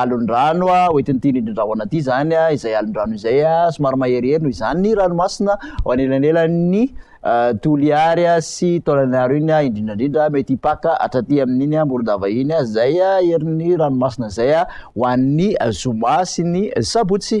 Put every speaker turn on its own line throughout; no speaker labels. alondranoa oentin'nyity nyindrindrahoana aty zany a zay alondrano zay a somary maheryheriny zany ny ranomasina ho anelanela'ny tolyary a sy taolanyaro iny a indrindraindrindra mety hipaka hatra ty amin'iny a mborodava iny a zay a heriny ranomasina zay a ho annn'ny azomasy ny sabotsy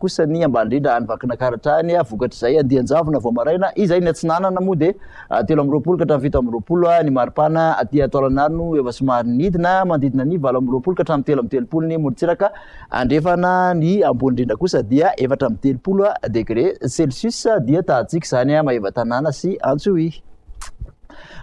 kosa ny ambaniindrindra nyvakinakaratra any vokatr'zay andanjavna vaomaraina izay ny atsinanana modeteo amraolo kahtra fit amrol nypan atatlanaoeomanimndiiay al amraolokahtrateloamteoolnymtsiadena ny ambonydrindra kosa dia eatra am telooloa derécelus dia tatsika zanya mahevatanana sy antsoi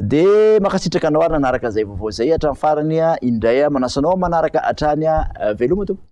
de mahakasitrakanao ary nanaraka zay vaovao zay atrany farany a indraya manasoanao manaraka atrany a eh, veloma to